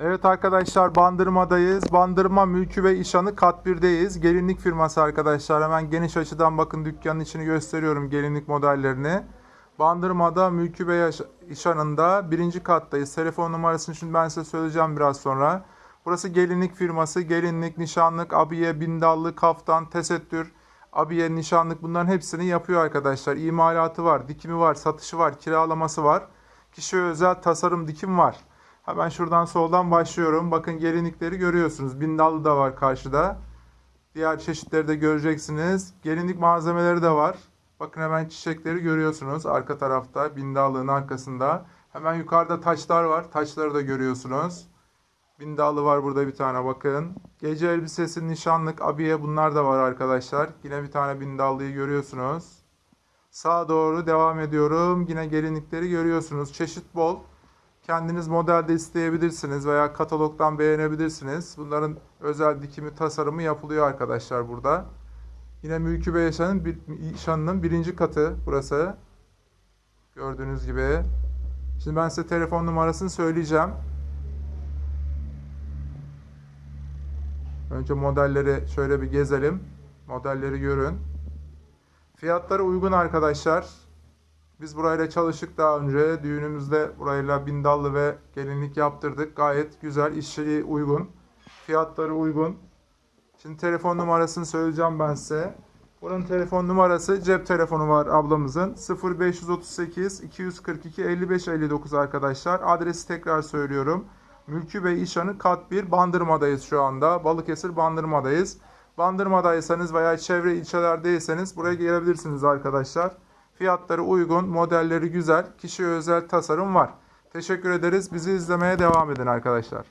Evet arkadaşlar Bandırma'dayız. Bandırma Mülkü ve İşanı kat 1'deyiz. Gelinlik firması arkadaşlar. Hemen geniş açıdan bakın dükkanın içini gösteriyorum gelinlik modellerini. Bandırma'da Mülkü Yaş- İşan'ında birinci kattayız. Telefon numarasını şimdi ben size söyleyeceğim biraz sonra. Burası gelinlik firması. Gelinlik, nişanlık, abiye, bindallı, kaftan, tesettür, abiye, nişanlık bunların hepsini yapıyor arkadaşlar. İmalatı var, dikimi var, satışı var, kiralaması var. Kişiye özel tasarım dikim var. Hemen şuradan soldan başlıyorum. Bakın gelinlikleri görüyorsunuz. Bindallı da var karşıda. Diğer çeşitleri de göreceksiniz. Gelinlik malzemeleri de var. Bakın hemen çiçekleri görüyorsunuz arka tarafta. Bindallığın arkasında. Hemen yukarıda taçlar var. Taçları da görüyorsunuz. Bindallı var burada bir tane bakın. Gece elbisesi, nişanlık, abiye bunlar da var arkadaşlar. Yine bir tane bindallıyı görüyorsunuz. Sağa doğru devam ediyorum. Yine gelinlikleri görüyorsunuz. Çeşit bol. Kendiniz modelde isteyebilirsiniz veya katalogdan beğenebilirsiniz. Bunların özel dikimi, tasarımı yapılıyor arkadaşlar burada. Yine Mülkü Bey Yaşan'ın bir, İşan'ın birinci katı burası. Gördüğünüz gibi. Şimdi ben size telefon numarasını söyleyeceğim. Önce modelleri şöyle bir gezelim. Modelleri görün. Fiyatları uygun arkadaşlar. Biz burayla çalıştık daha önce. Düğünümüzde burayla bindallı ve gelinlik yaptırdık. Gayet güzel, işçiliği uygun. Fiyatları uygun. Şimdi telefon numarasını söyleyeceğim ben size. Buranın telefon numarası cep telefonu var ablamızın. 0538 242 55 59 arkadaşlar. Adresi tekrar söylüyorum. Mülkü Bey İşanı kat 1 Bandırma'dayız şu anda. Balıkesir Bandırma'dayız. Bandırma'daysanız veya çevre ilçelerdeyseniz buraya gelebilirsiniz arkadaşlar. Fiyatları uygun, modelleri güzel, kişiye özel tasarım var. Teşekkür ederiz. Bizi izlemeye devam edin arkadaşlar.